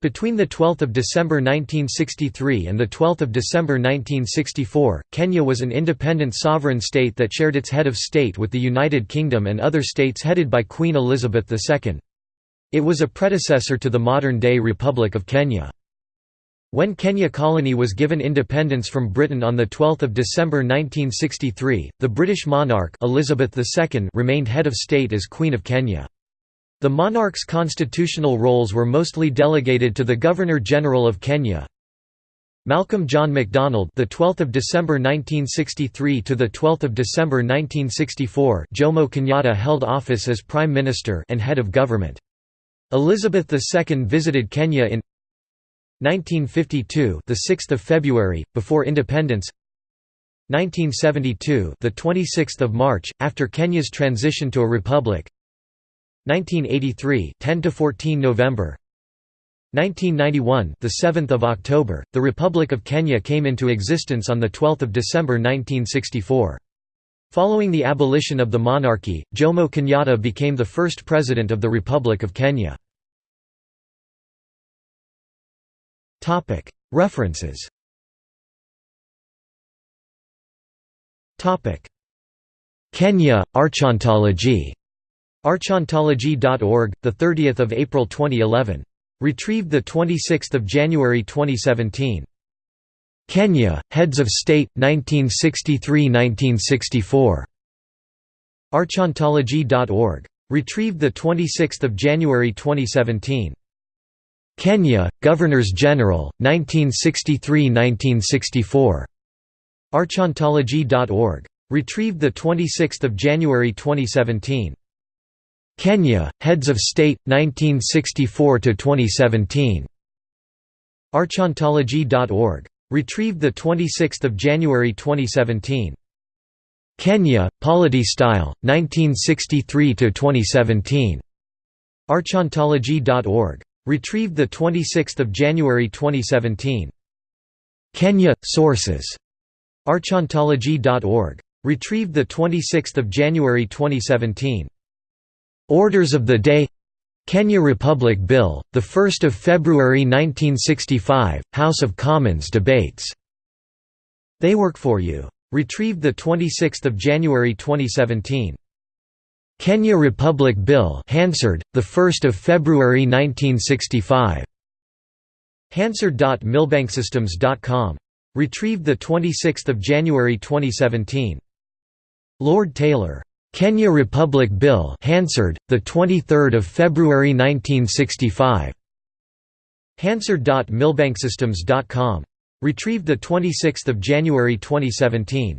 Between 12 December 1963 and 12 December 1964, Kenya was an independent sovereign state that shared its head of state with the United Kingdom and other states headed by Queen Elizabeth II. It was a predecessor to the modern-day Republic of Kenya. When Kenya Colony was given independence from Britain on 12 December 1963, the British monarch Elizabeth II remained head of state as Queen of Kenya. The monarch's constitutional roles were mostly delegated to the Governor-General of Kenya. Malcolm John Macdonald, the 12th of December 1963 to the 12th of December 1964, Jomo Kenyatta held office as Prime Minister and head of government. Elizabeth II visited Kenya in 1952, the 6th of February, before independence. 1972, the 26th of March, after Kenya's transition to a republic. 1983, 10 to 14 November. 1991, the 7th of October, the Republic of Kenya came into existence on the 12th of December 1964. Following the abolition of the monarchy, Jomo Kenyatta became the first president of the Republic of Kenya. Topic References Topic Kenya, Archontology. Archontology.org, 30 April 2011. Retrieved 26 January 2017. Kenya, Heads of State, 1963–1964. Archontology.org. Retrieved 26 January 2017. Kenya, Governors-General, 1963–1964. Archontology.org. Retrieved 26 January 2017. Kenya, Heads of State, 1964–2017. Archontology.org. Retrieved 26 January 2017. Kenya, Polity Style, 1963–2017. Archontology.org. Retrieved 26 January 2017. Kenya – Sources. Archontology.org. Retrieved 26 January 2017. Orders of the Day Kenya Republic Bill, 1 February 1965, House of Commons debates. They Work For You. Retrieved 26 January 2017. Kenya Republic Bill Hansard, 1 February 1965. Hansard.millbanksystems.com. Retrieved 26 January 2017. Kenya Republic Bill Hansard, 1 February 1965. Hansard.millbanksystems.com. Retrieved 26 January 2017. Kenya Republic Bill Hansard, 1 February 1965. Hansard.millbanksystems.com. Retrieved 26 January 2017. Lord Taylor. Kenya Republic Bill Hansard, 23 February 1965. Hansard.millbanksystems.com. Retrieved 26 January 2017.